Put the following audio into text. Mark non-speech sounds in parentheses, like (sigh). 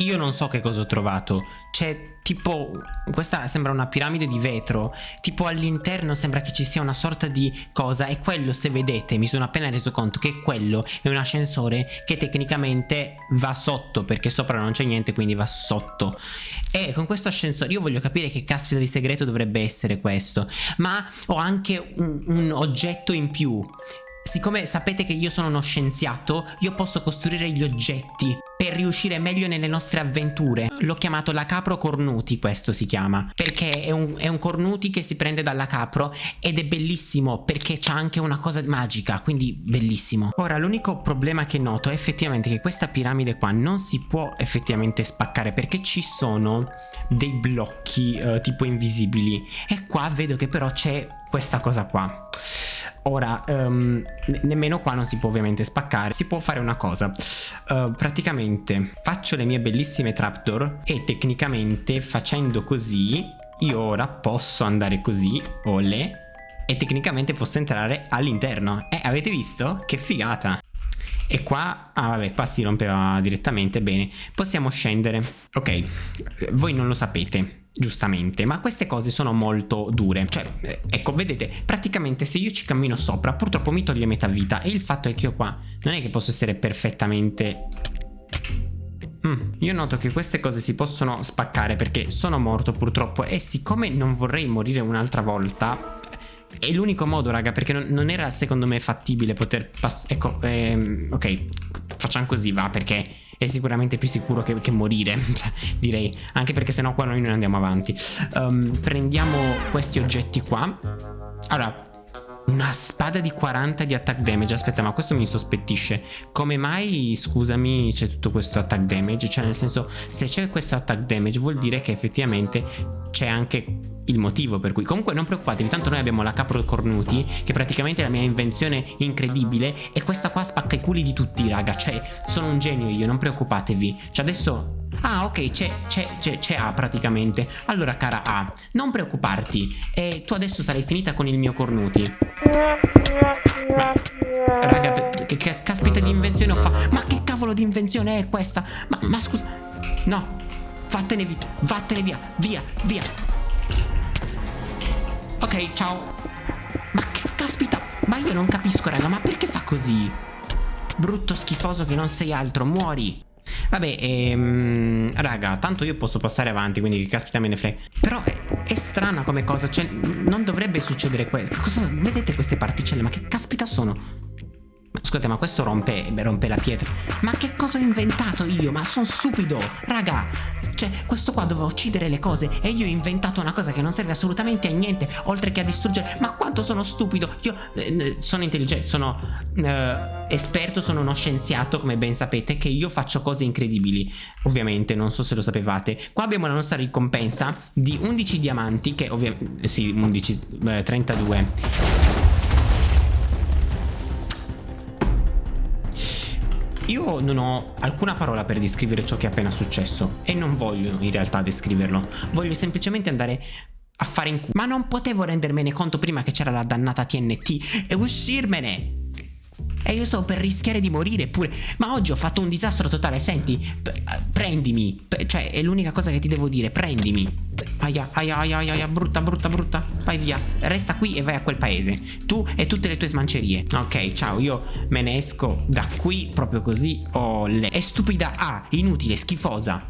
Io non so che cosa ho trovato. C'è tipo... Questa sembra una piramide di vetro. Tipo all'interno sembra che ci sia una sorta di cosa. E quello, se vedete, mi sono appena reso conto che quello è un ascensore che tecnicamente va sotto. Perché sopra non c'è niente, quindi va sotto. E con questo ascensore io voglio capire che caspita di segreto dovrebbe essere questo. Ma ho anche un, un oggetto in più. Siccome sapete che io sono uno scienziato, io posso costruire gli oggetti per riuscire meglio nelle nostre avventure. L'ho chiamato la capro cornuti, questo si chiama, perché è un, è un cornuti che si prende dalla capro ed è bellissimo perché c'ha anche una cosa magica, quindi bellissimo. Ora, l'unico problema che noto è effettivamente che questa piramide qua non si può effettivamente spaccare perché ci sono dei blocchi uh, tipo invisibili e qua vedo che però c'è questa cosa qua Ora, um, nemmeno qua non si può ovviamente spaccare. Si può fare una cosa. Uh, praticamente faccio le mie bellissime trapdoor e tecnicamente facendo così io ora posso andare così, ole, e tecnicamente posso entrare all'interno. Eh, avete visto? Che figata! E qua, ah vabbè, qua si rompeva direttamente, bene. Possiamo scendere. Ok, voi non lo sapete, giustamente, ma queste cose sono molto dure. Cioè, eh, ecco, vedete, praticamente se io ci cammino sopra, purtroppo mi toglie metà vita. E il fatto è che io qua non è che posso essere perfettamente... Mm, io noto che queste cose si possono spaccare perché sono morto purtroppo e siccome non vorrei morire un'altra volta è l'unico modo raga perché non, non, era secondo me fattibile poter passare ecco ehm, ok facciamo così va perché è sicuramente più sicuro che, che morire (laughs) direi. Anche perché sennò qua noi non andiamo avanti. Um, prendiamo questi oggetti qua. Allora una spada di 40 di attack damage. Aspetta ma questo mi sospettisce. Come mai scusami c'è tutto questo attack damage? Cioè nel senso se c'è questo attack damage vuol dire che effettivamente c'è anche il motivo per cui comunque non preoccupatevi tanto noi abbiamo la capro cornuti che praticamente è la mia invenzione incredibile e questa qua spacca i culi di tutti raga cioè sono un genio io non preoccupatevi. Cioè adesso Ah ok c'è A praticamente. Allora cara A non preoccuparti. E tu adesso sarai finita con il mio cornuti. Ma Raga che, che caspita di invenzione ho fatto Ma che cavolo di invenzione è questa? Ma, ma scusa No Vattene via Vattene via Via Via Ciao Ma che caspita Ma io non capisco raga Ma perché fa così Brutto schifoso che non sei altro Muori Vabbè, ehm, raga, tanto io posso passare avanti, quindi caspita me ne frega. Però è, è strana come cosa, cioè, non dovrebbe succedere questo. Vedete queste particelle? Ma che caspita sono? Scusate, ma questo rompe, rompe la pietra. Ma che cosa ho inventato io? Ma sono stupido, raga. Cioè, questo qua doveva uccidere le cose e io ho inventato una cosa che non serve assolutamente a niente, oltre che a distruggere. Ma quanto sono stupido! Io eh, sono intelligente, sono eh, esperto, sono uno scienziato, come ben sapete, che io faccio cose incredibili. Ovviamente, non so se lo sapevate. Qua abbiamo la nostra ricompensa di 11 diamanti, che ovviamente... Sì, 11... Eh, 32. Io non ho alcuna parola per descrivere ciò che è appena successo e non voglio in realtà descriverlo, voglio semplicemente andare a fare in culo. Ma non potevo rendermene conto prima che c'era la dannata TNT e uscirmene! E io stavo per rischiare di morire pure. Ma oggi ho fatto un disastro totale. Senti, prendimi. cioè, è l'unica cosa che ti devo dire. Prendimi. Aia, aia, aia, aia, brutta, brutta, brutta. Vai via. Resta qui e vai a quel paese. Tu e tutte le tue smancerie. Ok, ciao, io me ne esco da qui proprio così. Oh. È stupida A, inutile, schifosa.